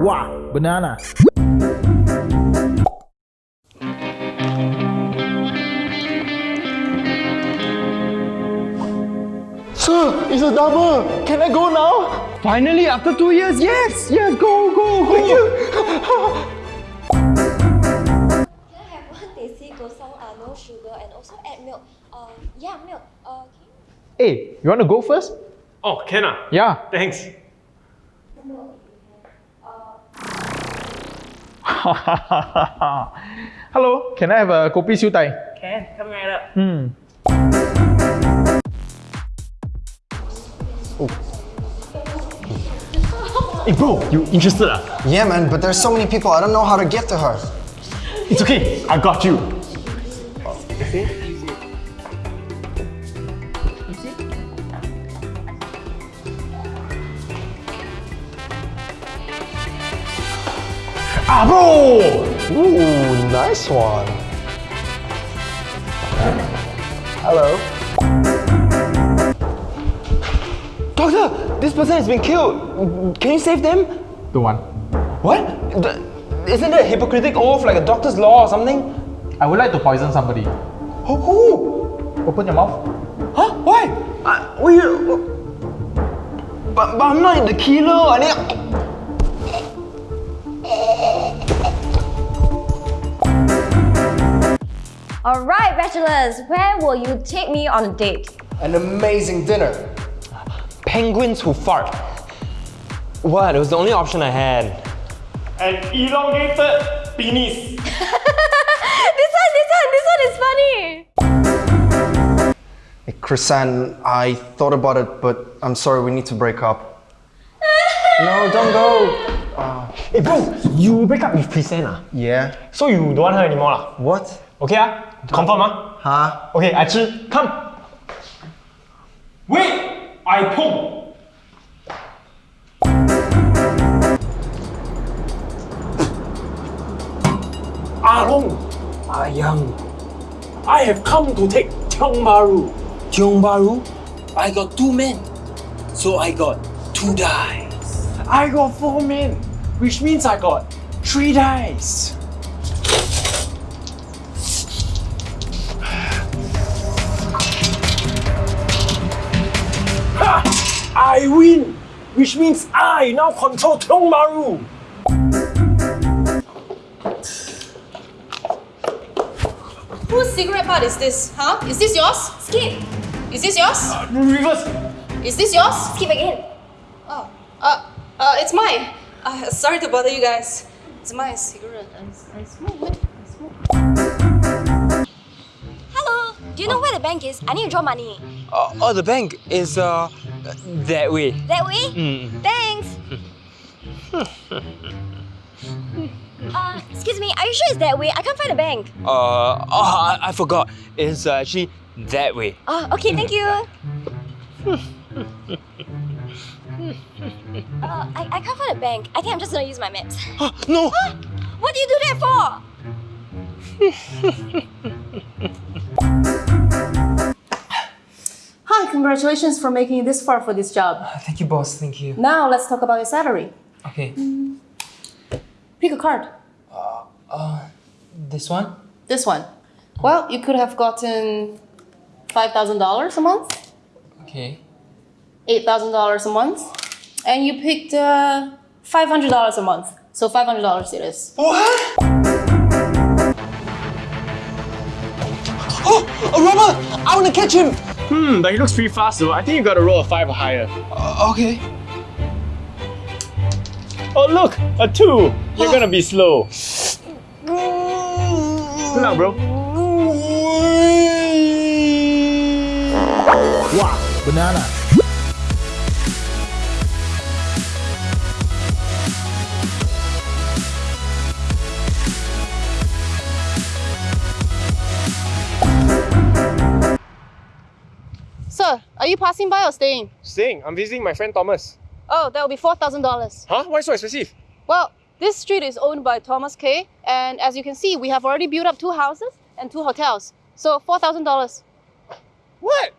Wow, banana. Sir, it's a double. Can I go now? Finally, after two years, yes, yes, go, go, go. Thank you. Can I have one teh kosong, uh, no sugar, and also add milk? Uh, yeah, milk. Uh, can you Hey, you want to go first? Oh, can ah? Yeah. Thanks. Hello, can I have a kopi siu tai? Can, come right up. Hmm. Hey bro, you interested ah? Yeah, man, but there's so many people. I don't know how to get to her. It's okay, I got you. Ah bro! Ooh, nice one. Hello. Doctor, this person has been killed. Can you save them? The one. What? The- isn't it a hypocritic oath like a doctor's law or something? I would like to poison somebody. Who? who? Open your mouth. Huh? Why? Uh, we, but, but I'm not the killer. I need. Alright, bachelors, where will you take me on a date? An amazing dinner. Penguins who fart. What? It was the only option I had. An elongated penis. this one, this one, this one is funny! Hey, Chrisanne, I thought about it, but I'm sorry, we need to break up. no, don't go. Hey bro, you break up with Chrisanne ah? Yeah? So you don't want her anymore lah? What? Okay ah? Confirm ah? Huh? Okay, I chi, come. Wait, I pong. Arong, Ayang. I have come to take Tiong Bahru. Tiong Bahru? I got two men. So I got two dice. I got four men, which means I got three dice. Ha! I win, which means I now control Tiong Bahru. Whose cigarette butt is this? Huh? Is this yours? Skip! Is this yours? Reverse. Is this yours? Skip again! Oh, uh, uh, it's mine. Uh, sorry to bother you guys. It's my cigarette. I, I smoke it. I smoke. Hello! Do you know where the bank is? I need to draw money. Uh, oh, the bank is uh that way. That way? Mm. Thanks! uh, excuse me, are you sure it's that way? I can't find the bank. Uh, oh, I, I forgot. It's uh, actually that way. Oh, okay, thank you. uh, I, I can't find a bank. I think I'm just gonna use my maps. Ah, no! What do you do that for? Hi, congratulations for making it this far for this job. Ah, thank you, boss. Thank you. Now let's talk about your salary. Okay. Mm. Pick a card. Uh, uh, this one? This one. Well, you could have gotten $5,000 a month, Okay. $8,000 a month, and you picked uh, $500 a month. So $500 it is. What? Oh, a robber! I want to catch him! Hmm, but he looks pretty fast though. I think you gotta roll a five or higher. Uh, okay. Oh look, a two. You're gonna be slow. Good luck, bro. Wow, banana. Sir, are you passing by or staying? Staying. I'm visiting my friend Thomas. Oh, that will be $4,000. Huh? Why so expensive? Well, this street is owned by Thomas K. And as you can see, we have already built up two houses and two hotels. So $4,000. What?